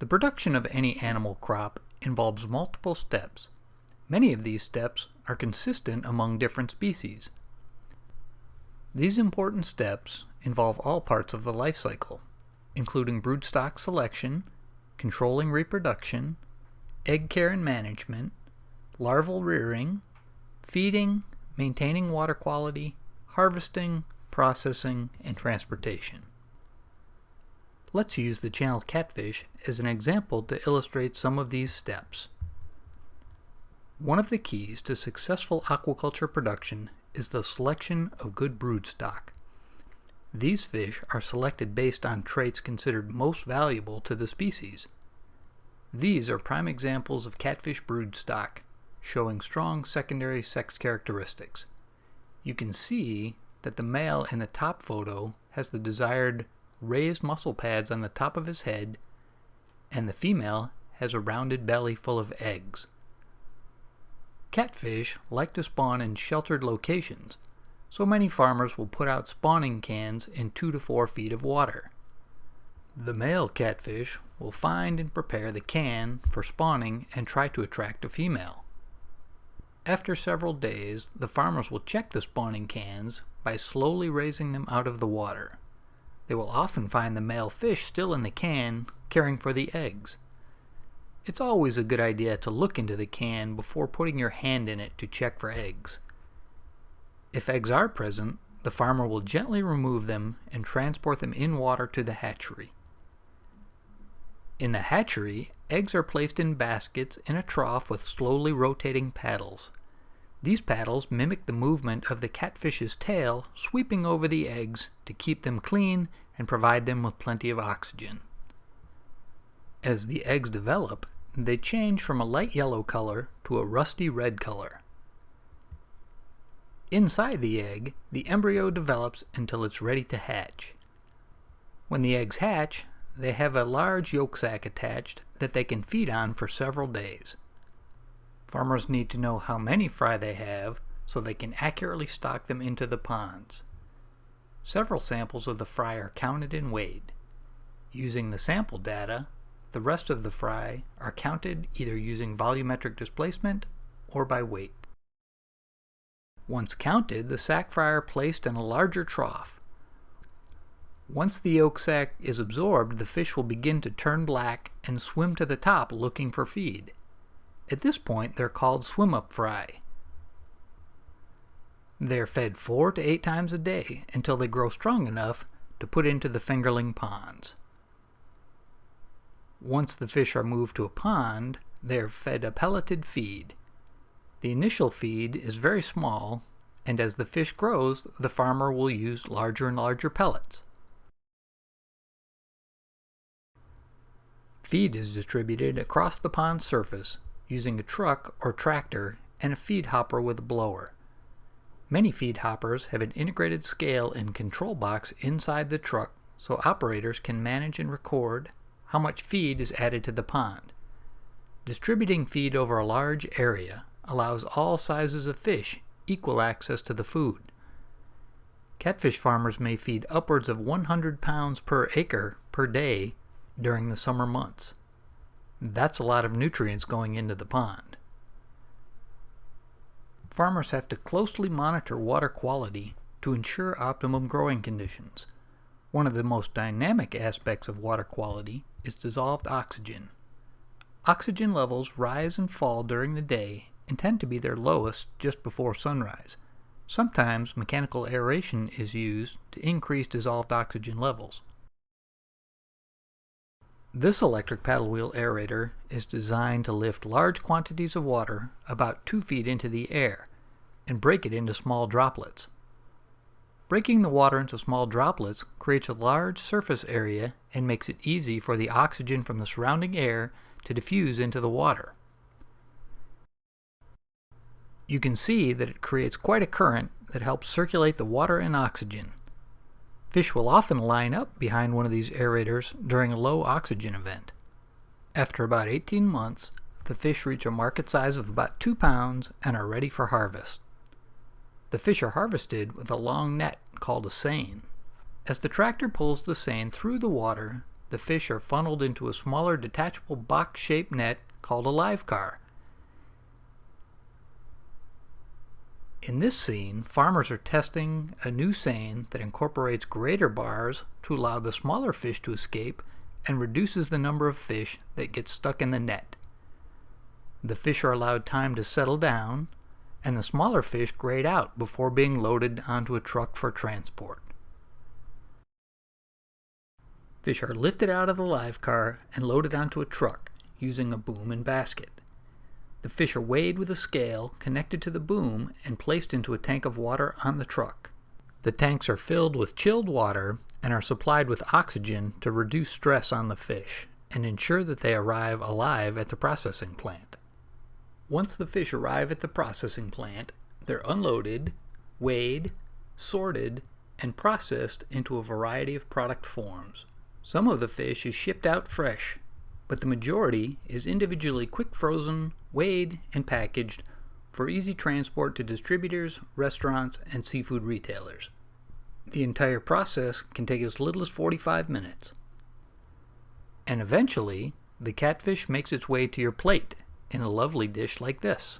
The production of any animal crop involves multiple steps. Many of these steps are consistent among different species. These important steps involve all parts of the life cycle, including broodstock selection, controlling reproduction, egg care and management, larval rearing, feeding, maintaining water quality, harvesting, processing, and transportation. Let's use the channel catfish as an example to illustrate some of these steps. One of the keys to successful aquaculture production is the selection of good broodstock. These fish are selected based on traits considered most valuable to the species. These are prime examples of catfish broodstock, showing strong secondary sex characteristics. You can see that the male in the top photo has the desired raised muscle pads on the top of his head, and the female has a rounded belly full of eggs. Catfish like to spawn in sheltered locations, so many farmers will put out spawning cans in 2 to 4 feet of water. The male catfish will find and prepare the can for spawning and try to attract a female. After several days, the farmers will check the spawning cans by slowly raising them out of the water. They will often find the male fish still in the can, caring for the eggs. It's always a good idea to look into the can before putting your hand in it to check for eggs. If eggs are present, the farmer will gently remove them and transport them in water to the hatchery. In the hatchery, eggs are placed in baskets in a trough with slowly rotating paddles. These paddles mimic the movement of the catfish's tail sweeping over the eggs to keep them clean and provide them with plenty of oxygen. As the eggs develop, they change from a light yellow color to a rusty red color. Inside the egg, the embryo develops until it's ready to hatch. When the eggs hatch, they have a large yolk sac attached that they can feed on for several days. Farmers need to know how many fry they have so they can accurately stock them into the ponds. Several samples of the fry are counted and weighed. Using the sample data, the rest of the fry are counted either using volumetric displacement or by weight. Once counted, the sac fry are placed in a larger trough. Once the yolk sac is absorbed, the fish will begin to turn black and swim to the top looking for feed. At this point, they're called swim-up fry. They're fed four to eight times a day until they grow strong enough to put into the fingerling ponds. Once the fish are moved to a pond, they are fed a pelleted feed. The initial feed is very small, and as the fish grows, the farmer will use larger and larger pellets. Feed is distributed across the pond surface using a truck or tractor and a feed hopper with a blower. Many feed hoppers have an integrated scale and control box inside the truck so operators can manage and record how much feed is added to the pond. Distributing feed over a large area allows all sizes of fish equal access to the food. Catfish farmers may feed upwards of 100 pounds per acre per day during the summer months. That's a lot of nutrients going into the pond. Farmers have to closely monitor water quality to ensure optimum growing conditions. One of the most dynamic aspects of water quality is dissolved oxygen. Oxygen levels rise and fall during the day and tend to be their lowest just before sunrise. Sometimes mechanical aeration is used to increase dissolved oxygen levels. This electric paddle wheel aerator is designed to lift large quantities of water about 2 feet into the air and break it into small droplets. Breaking the water into small droplets creates a large surface area and makes it easy for the oxygen from the surrounding air to diffuse into the water. You can see that it creates quite a current that helps circulate the water and oxygen. Fish will often line up behind one of these aerators during a low oxygen event. After about 18 months, the fish reach a market size of about 2 pounds and are ready for harvest. The fish are harvested with a long net called a seine. As the tractor pulls the seine through the water, the fish are funneled into a smaller detachable box-shaped net called a live car. In this scene, farmers are testing a new seine that incorporates grader bars to allow the smaller fish to escape and reduces the number of fish that get stuck in the net. The fish are allowed time to settle down, and the smaller fish grade out before being loaded onto a truck for transport. Fish are lifted out of the live car and loaded onto a truck using a boom and basket. The fish are weighed with a scale connected to the boom and placed into a tank of water on the truck. The tanks are filled with chilled water and are supplied with oxygen to reduce stress on the fish and ensure that they arrive alive at the processing plant. Once the fish arrive at the processing plant, they're unloaded, weighed, sorted, and processed into a variety of product forms. Some of the fish is shipped out fresh, but the majority is individually quick frozen, weighed, and packaged for easy transport to distributors, restaurants, and seafood retailers. The entire process can take as little as 45 minutes. And eventually, the catfish makes its way to your plate in a lovely dish like this.